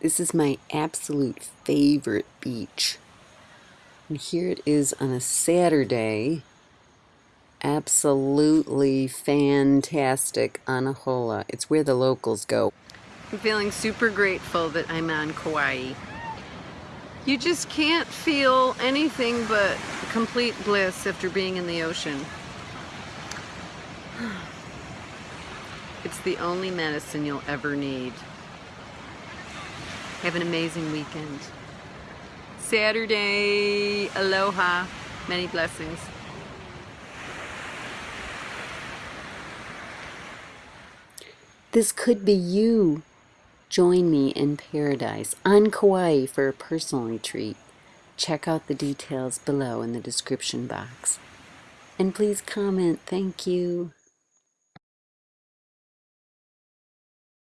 This is my absolute favorite beach. And here it is on a Saturday. Absolutely fantastic Anahola. It's where the locals go. I'm feeling super grateful that I'm on Kauai. You just can't feel anything but complete bliss after being in the ocean. It's the only medicine you'll ever need. Have an amazing weekend. Saturday, aloha, many blessings. This could be you. Join me in paradise on Kauai for a personal retreat. Check out the details below in the description box. And please comment. Thank you.